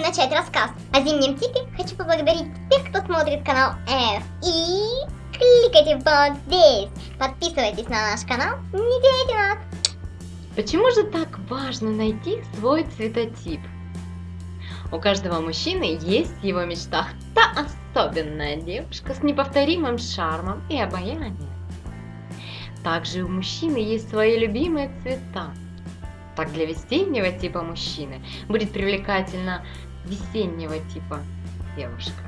начать рассказ о зимнем типе, хочу поблагодарить тех, кто смотрит канал F. И кликайте вот здесь. Подписывайтесь на наш канал, не теряйте нас. Почему же так важно найти свой цветотип? У каждого мужчины есть его мечта. Та особенная девушка с неповторимым шармом и обаянием. Также у мужчины есть свои любимые цвета. Так для весеннего типа мужчины будет привлекательна весеннего типа девушка.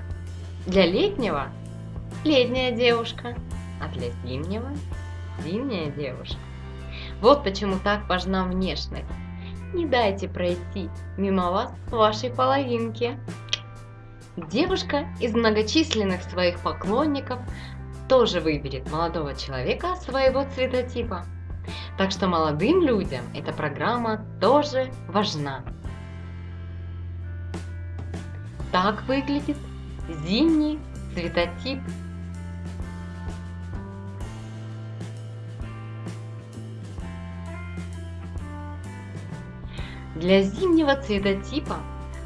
Для летнего – летняя девушка, а для зимнего – зимняя девушка. Вот почему так важна внешность. Не дайте пройти мимо вас вашей половинки. Девушка из многочисленных своих поклонников тоже выберет молодого человека своего цветотипа. Так что молодым людям эта программа тоже важна. Так выглядит зимний цветотип. Для зимнего цветотипа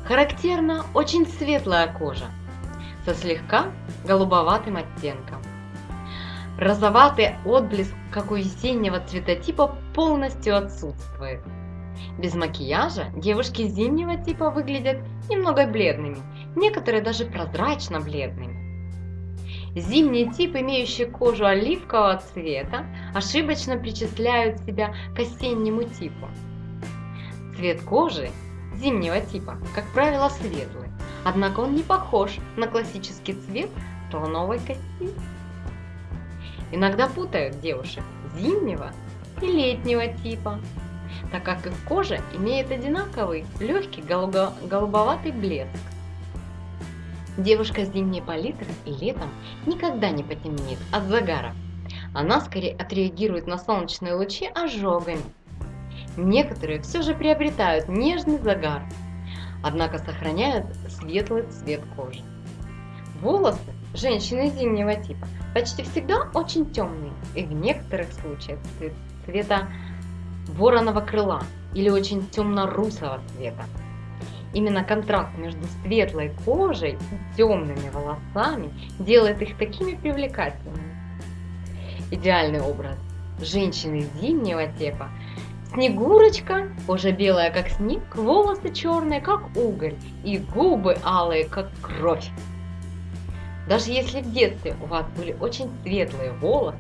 характерна очень светлая кожа со слегка голубоватым оттенком. Розоватый отблеск, как у весеннего цветотипа, полностью отсутствует. Без макияжа девушки зимнего типа выглядят немного бледными, некоторые даже прозрачно бледными. Зимний тип, имеющий кожу оливкового цвета, ошибочно причисляют себя к осеннему типу. Цвет кожи зимнего типа, как правило, светлый, однако он не похож на классический цвет слоновой кости. Иногда путают девушек зимнего и летнего типа, так как их кожа имеет одинаковый легкий голубоватый блеск. Девушка с зимней палитры летом никогда не потемнеет от загара. Она скорее отреагирует на солнечные лучи ожогами. Некоторые все же приобретают нежный загар, однако сохраняют светлый цвет кожи. Волосы женщины зимнего типа почти всегда очень темные и в некоторых случаях цвета вороного крыла или очень темно-русого цвета. Именно контраст между светлой кожей и темными волосами делает их такими привлекательными. Идеальный образ женщины зимнего типа Снегурочка, кожа белая как снег, волосы черные как уголь и губы алые как кровь. Даже если в детстве у вас были очень светлые волосы,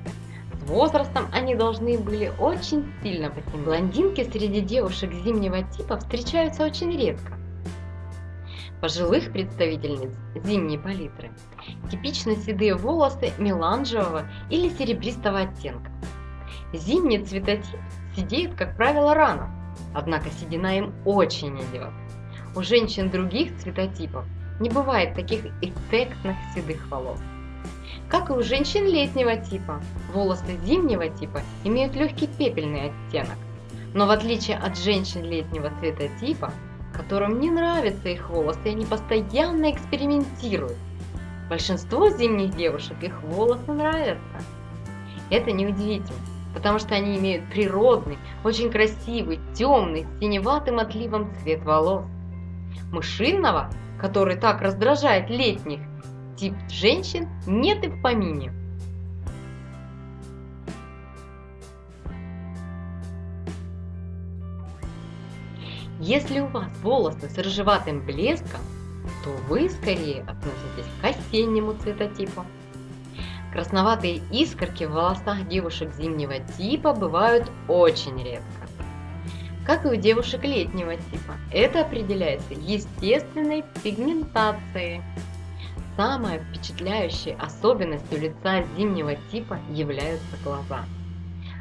с возрастом они должны были очень сильно потемнеть. Блондинки среди девушек зимнего типа встречаются очень редко. Пожилых представительниц зимней палитры типично седые волосы меланжевого или серебристого оттенка. Зимний цветотип сидеет, как правило, рано, однако седина им очень идет. У женщин других цветотипов не бывает таких эффектных седых волос. Как и у женщин летнего типа, волосы зимнего типа имеют легкий пепельный оттенок. Но в отличие от женщин летнего цветотипа, которым не нравятся их волосы, они постоянно экспериментируют. Большинство зимних девушек их волосы нравятся. Это неудивительно, потому что они имеют природный, очень красивый, темный, с синеватым отливом цвет волос. Мышинного который так раздражает летних, тип женщин нет и в помине. Если у вас волосы с рыжеватым блеском, то вы скорее относитесь к осеннему цветотипу. Красноватые искорки в волосах девушек зимнего типа бывают очень редко как и у девушек летнего типа. Это определяется естественной пигментацией. Самой впечатляющей особенностью лица зимнего типа являются глаза.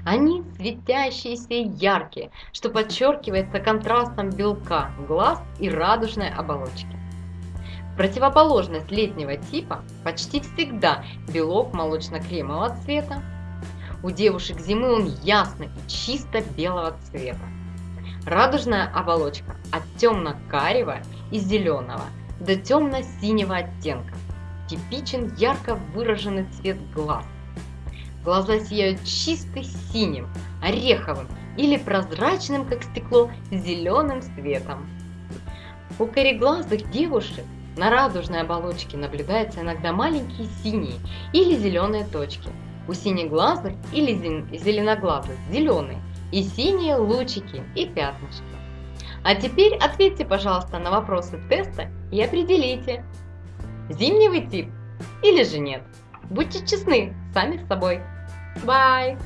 Они светящиеся и яркие, что подчеркивается контрастом белка глаз и радужной оболочки. Противоположность летнего типа почти всегда белок молочно-кремового цвета. У девушек зимы он ясный и чисто белого цвета. Радужная оболочка от темно-карего и зеленого до темно-синего оттенка. Типичен ярко выраженный цвет глаз. Глаза сияют чисто синим, ореховым или прозрачным, как стекло, зеленым светом. У кореглазых девушек на радужной оболочке наблюдаются иногда маленькие синие или зеленые точки. У синеглазых или зеленоглазых зеленые и синие лучики и пятнышки. А теперь ответьте, пожалуйста, на вопросы теста и определите, зимний тип или же нет. Будьте честны сами с собой. Bye!